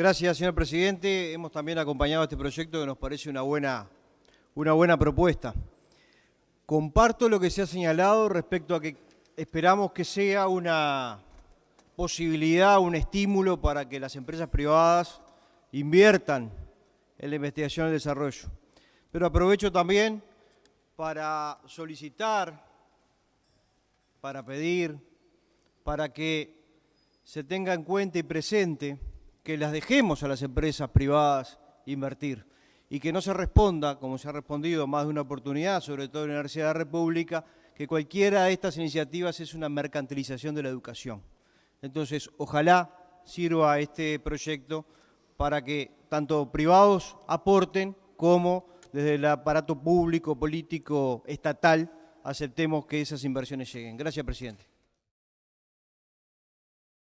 Gracias, señor presidente. Hemos también acompañado este proyecto que nos parece una buena, una buena propuesta. Comparto lo que se ha señalado respecto a que esperamos que sea una posibilidad, un estímulo para que las empresas privadas inviertan en la investigación y el desarrollo. Pero aprovecho también para solicitar, para pedir, para que se tenga en cuenta y presente que las dejemos a las empresas privadas invertir y que no se responda, como se ha respondido más de una oportunidad, sobre todo en la Universidad de la República, que cualquiera de estas iniciativas es una mercantilización de la educación. Entonces, ojalá sirva este proyecto para que tanto privados aporten como desde el aparato público, político, estatal, aceptemos que esas inversiones lleguen. Gracias, presidente.